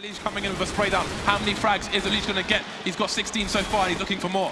Alish coming in with a spray down. How many frags is Alish going to get? He's got 16 so far and he's looking for more.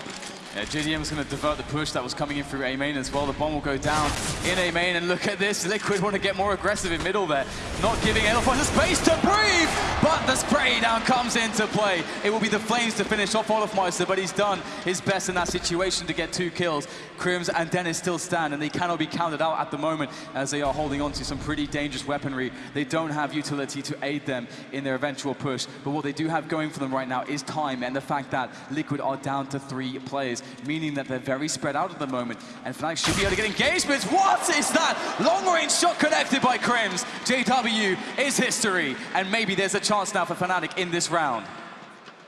Yeah, JDM was going to divert the push that was coming in through A main as well. The bomb will go down in A main, and look at this. Liquid want to get more aggressive in middle there, not giving Elephant the space to breathe. But the spray down comes into play. It will be the Flames to finish off Olofmeister, but he's done his best in that situation to get two kills. KRIMZ and Dennis still stand, and they cannot be counted out at the moment as they are holding on to some pretty dangerous weaponry. They don't have utility to aid them in their eventual push, but what they do have going for them right now is time and the fact that Liquid are down to three players meaning that they're very spread out at the moment. And Fnatic should be able to get engagements. What is that? Long-range shot connected by KRIMZ. JW is history. And maybe there's a chance now for Fnatic in this round.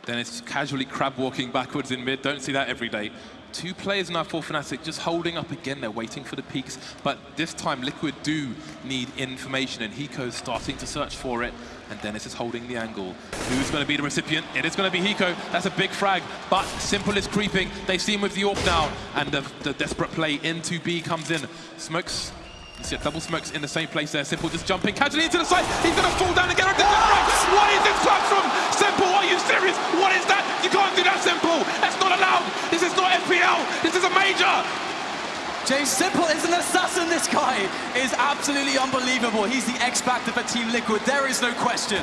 Dennis casually crab walking backwards in mid. Don't see that every day. Two players now for Fnatic just holding up again. They're waiting for the peeks. But this time, Liquid do need information, and Hiko's starting to search for it. And Dennis is holding the angle. Who's going to be the recipient? It is going to be Hiko. That's a big frag. But Simple is creeping. They see him with the AWP now. And the, the desperate play into B comes in. Smokes you see a double smokes in the same place there. Simple just jumping casually into the side. He's going to fall down again. What is this clutch from Simple? Are you serious? What is that? You can't do that, Simple. That's not allowed. This is not FPL. This is a major. Jay Simple is an assassin. This guy is absolutely unbelievable. He's the X Factor for Team Liquid. There is no question.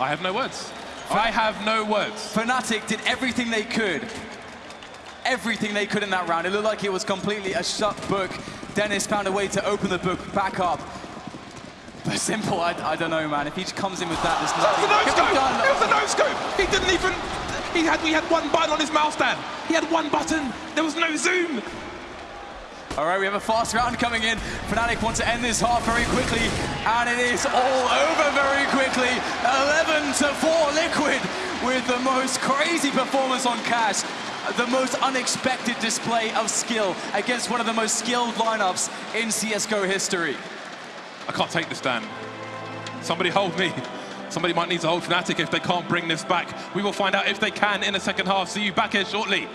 I have no words. I have no words. Fnatic did everything they could everything they could in that round. It looked like it was completely a shut book. Dennis found a way to open the book back up. But simple, I, I don't know, man. If he comes in with that, there's nothing. It was a no scope. It was a no scope. He didn't even. He had. We had one button on his mouse stand. He had one button. There was no zoom. All right, we have a fast round coming in. Fnatic want to end this half very quickly, and it is all over very quickly. 11 to 4 Liquid with the most crazy performance on Cache the most unexpected display of skill against one of the most skilled lineups in CSGO history. I can't take this, Dan. Somebody hold me. Somebody might need to hold Fnatic if they can't bring this back. We will find out if they can in the second half. See you back here shortly.